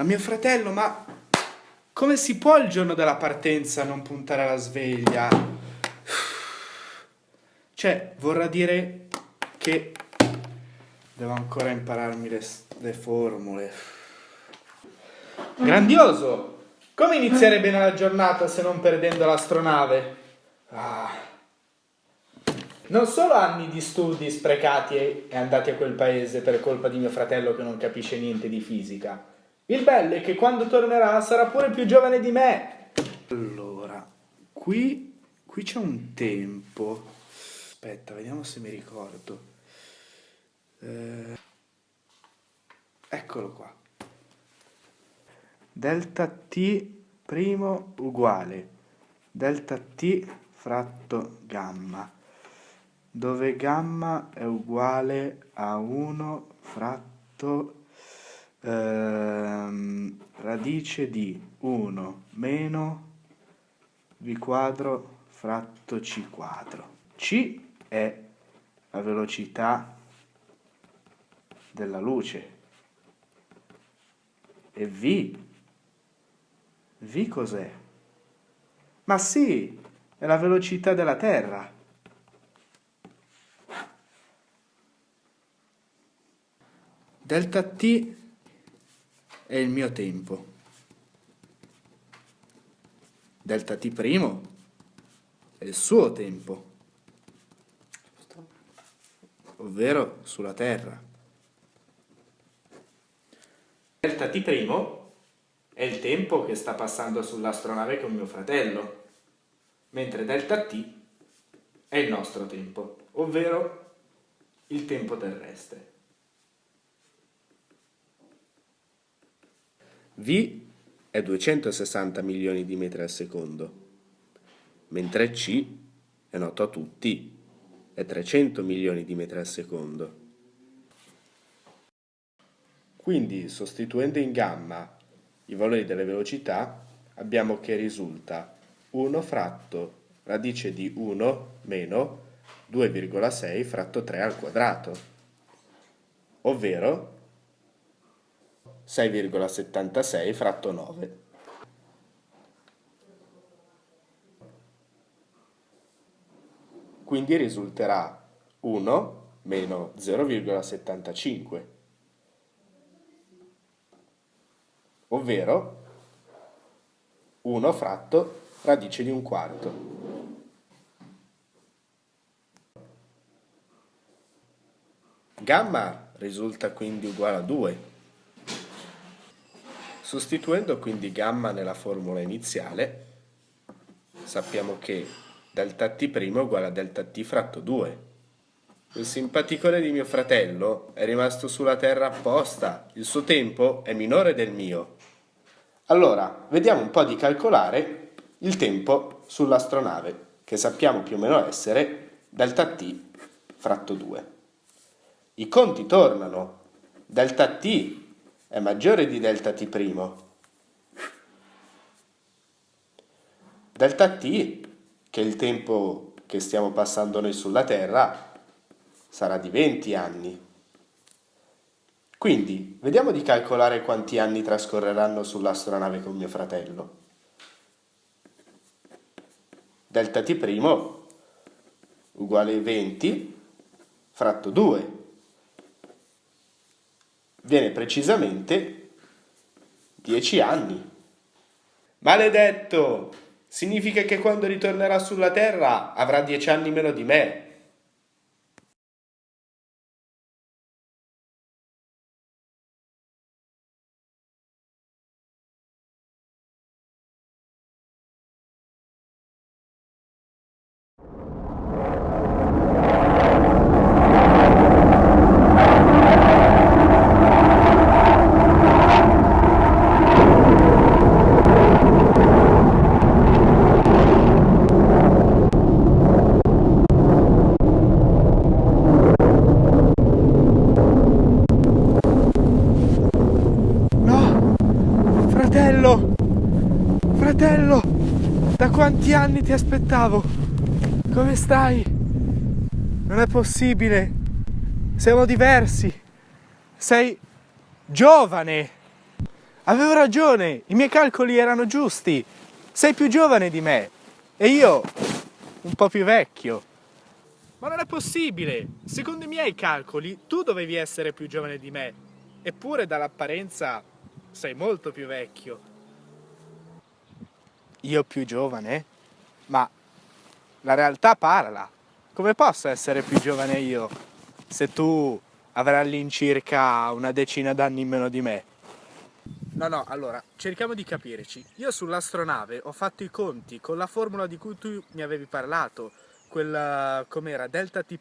ma mio fratello, ma come si può il giorno della partenza non puntare alla sveglia? Cioè, vorrà dire che devo ancora impararmi le, le formule. Grandioso! Come iniziare bene la giornata se non perdendo l'astronave? Ah. Non solo anni di studi sprecati e andati a quel paese per colpa di mio fratello che non capisce niente di fisica. Il bello è che quando tornerà sarà pure più giovane di me. Allora, qui, qui c'è un tempo. Aspetta, vediamo se mi ricordo. Eh, eccolo qua. Delta t primo uguale delta t fratto gamma dove gamma è uguale a 1 fratto ehm, radice di 1 meno v quadro fratto c quadro. c è la velocità della luce e v, v cos'è? Ma sì, è la velocità della Terra. Delta t è il mio tempo. Delta t' è il suo tempo, ovvero sulla Terra. Delta t' è il tempo che sta passando sull'astronave con mio fratello, mentre delta t è il nostro tempo, ovvero il tempo terrestre. V è 260 milioni di metri al secondo, mentre C, è noto a tutti, è 300 milioni di metri al secondo. Quindi, sostituendo in gamma i valori delle velocità, abbiamo che risulta 1 fratto radice di 1 meno 2,6 fratto 3 al quadrato, ovvero 6,76 fratto 9. Quindi risulterà 1 meno 0,75, ovvero 1 fratto radice di un quarto. Gamma risulta quindi uguale a 2 Sostituendo quindi gamma nella formula iniziale, sappiamo che delta t' è uguale a delta t fratto 2. Il simpaticone di mio fratello è rimasto sulla Terra apposta, il suo tempo è minore del mio. Allora, vediamo un po' di calcolare il tempo sull'astronave, che sappiamo più o meno essere delta t fratto 2. I conti tornano. Delta t è maggiore di delta t'. Delta t, che è il tempo che stiamo passando noi sulla Terra, sarà di 20 anni. Quindi, vediamo di calcolare quanti anni trascorreranno sull'astronave con mio fratello. Delta t' uguale 20 fratto 2 viene precisamente 10 anni. Maledetto! Significa che quando ritornerà sulla Terra avrà 10 anni meno di me. Fratello, da quanti anni ti aspettavo? Come stai? Non è possibile. Siamo diversi. Sei Giovane! Avevo ragione, i miei calcoli erano giusti. Sei più giovane di me e io un po' più vecchio. Ma non è possibile! Secondo i miei calcoli tu dovevi essere più giovane di me, eppure dall'apparenza sei molto più vecchio. Io più giovane? Ma la realtà parla. Come posso essere più giovane io se tu avrai all'incirca una decina d'anni in meno di me? No, no, allora, cerchiamo di capirci. Io sull'astronave ho fatto i conti con la formula di cui tu mi avevi parlato, quella, com'era, delta t'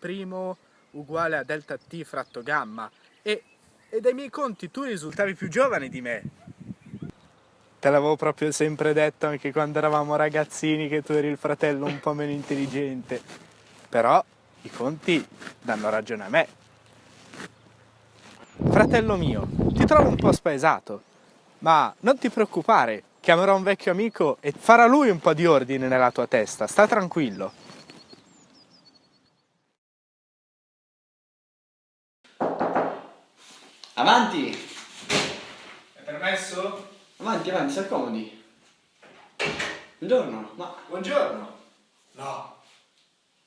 uguale a delta t fratto gamma, e, e dai miei conti tu risultavi più giovane di me. Te l'avevo proprio sempre detto anche quando eravamo ragazzini che tu eri il fratello un po' meno intelligente. Però i conti danno ragione a me. Fratello mio, ti trovo un po' spaesato. Ma non ti preoccupare, chiamerò un vecchio amico e farà lui un po' di ordine nella tua testa, sta tranquillo. Avanti! È permesso? Avanti, avanti, si accomodi. Buongiorno, ma... Buongiorno. No.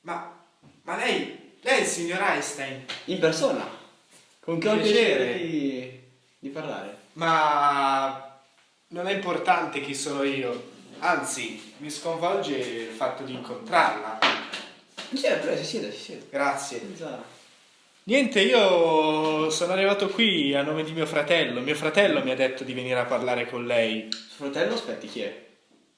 Ma, ma lei, lei è il signor Einstein? In persona? Con che Piacere. di, di parlare? Ma non è importante chi sono io, anzi mi sconvolge il fatto di incontrarla. Sì, prego, si siede, si siede. Grazie. Senza... Niente, io sono arrivato qui a nome di mio fratello. Mio fratello mi ha detto di venire a parlare con lei. Suo fratello, aspetti, chi è?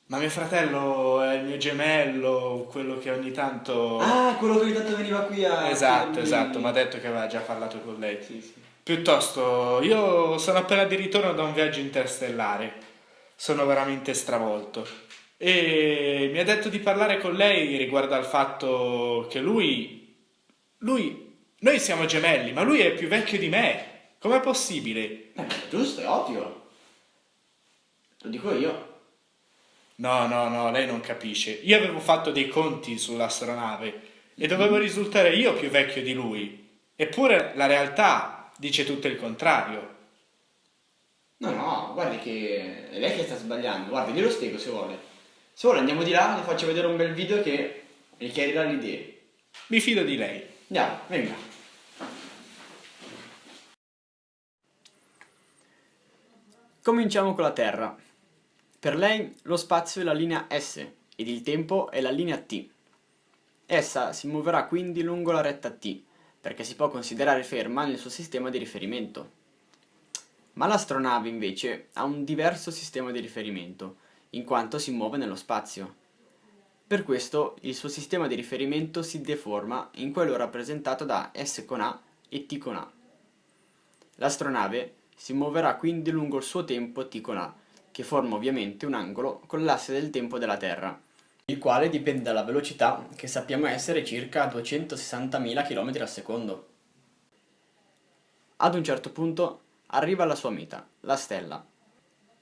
Ma mio fratello è il mio gemello, quello che ogni tanto... Ah, quello che ogni tanto veniva qui a... esatto, esatto, mi ha detto che aveva già parlato con lei. Sì, sì. Piuttosto, io sono appena di ritorno da un viaggio interstellare. Sono veramente stravolto. E mi ha detto di parlare con lei riguardo al fatto che lui. Lui. Noi siamo gemelli, ma lui è più vecchio di me. Com'è possibile? Eh, giusto, è ovvio. Lo dico io. No, no, no, lei non capisce. Io avevo fatto dei conti sull'astronave e dovevo risultare io più vecchio di lui. Eppure la realtà dice tutto il contrario. No, no, guardi che è lei che sta sbagliando. Guardi, glielo spiego se vuole. Se vuole andiamo di là, le faccio vedere un bel video che mi chiarirà le idee. Mi fido di lei. Andiamo, venga. Cominciamo con la Terra. Per lei lo spazio è la linea S ed il tempo è la linea T. Essa si muoverà quindi lungo la retta T, perché si può considerare ferma nel suo sistema di riferimento. Ma l'astronave invece ha un diverso sistema di riferimento, in quanto si muove nello spazio. Per questo il suo sistema di riferimento si deforma in quello rappresentato da S con A e T con A. L'astronave si muoverà quindi lungo il suo tempo T con A, che forma ovviamente un angolo con l'asse del tempo della Terra, il quale dipende dalla velocità che sappiamo essere circa 260.000 km al secondo. Ad un certo punto arriva alla sua meta, la stella.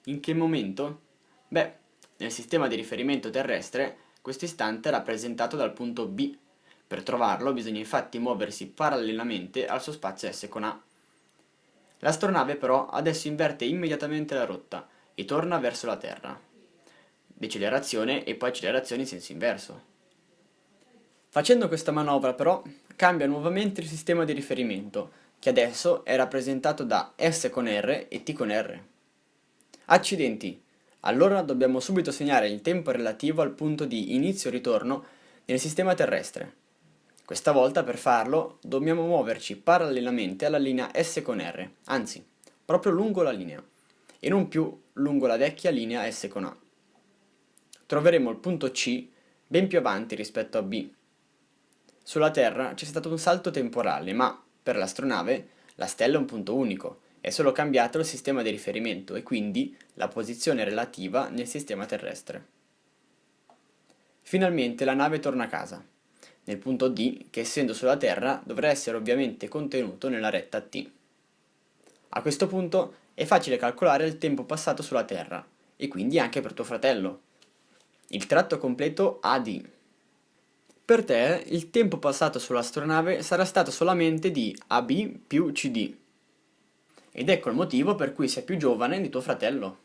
In che momento? Beh, nel sistema di riferimento terrestre questo istante è rappresentato dal punto B. Per trovarlo bisogna infatti muoversi parallelamente al suo spazio S con A. L'astronave però adesso inverte immediatamente la rotta e torna verso la Terra. Decelerazione e poi accelerazione in senso inverso. Facendo questa manovra però cambia nuovamente il sistema di riferimento, che adesso è rappresentato da S con R e T con R. Accidenti! Allora dobbiamo subito segnare il tempo relativo al punto di inizio-ritorno nel sistema terrestre. Questa volta per farlo dobbiamo muoverci parallelamente alla linea S con R, anzi, proprio lungo la linea, e non più lungo la vecchia linea S con A. Troveremo il punto C ben più avanti rispetto a B. Sulla Terra c'è stato un salto temporale, ma per l'astronave la stella è un punto unico, è solo cambiato il sistema di riferimento e quindi la posizione relativa nel sistema terrestre. Finalmente la nave torna a casa, nel punto D che essendo sulla Terra dovrà essere ovviamente contenuto nella retta T. A questo punto è facile calcolare il tempo passato sulla Terra, e quindi anche per tuo fratello. Il tratto completo AD. Per te il tempo passato sull'astronave sarà stato solamente di AB più CD. Ed ecco il motivo per cui sei più giovane di tuo fratello.